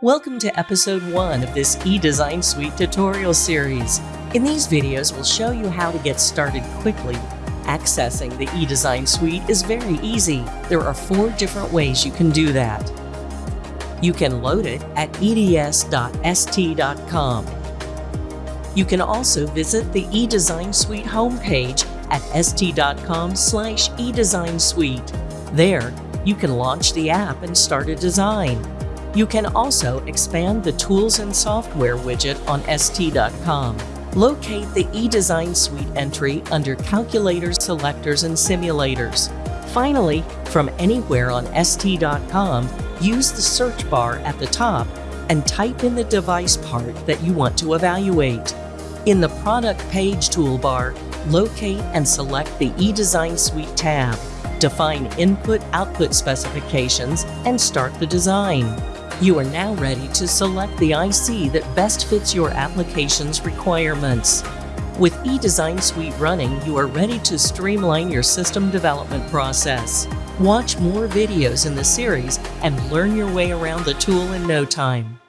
Welcome to episode 1 of this eDesign Suite tutorial series. In these videos, we'll show you how to get started quickly. Accessing the eDesign Suite is very easy. There are four different ways you can do that. You can load it at eds.st.com. You can also visit the eDesign Suite homepage at st.com slash eDesignSuite. There, you can launch the app and start a design. You can also expand the Tools and Software widget on st.com. Locate the eDesign Suite entry under Calculators, Selectors, and Simulators. Finally, from anywhere on st.com, use the search bar at the top and type in the device part that you want to evaluate. In the Product Page toolbar, locate and select the eDesign Suite tab. Define input-output specifications and start the design. You are now ready to select the IC that best fits your application's requirements. With eDesign Suite running, you are ready to streamline your system development process. Watch more videos in the series and learn your way around the tool in no time.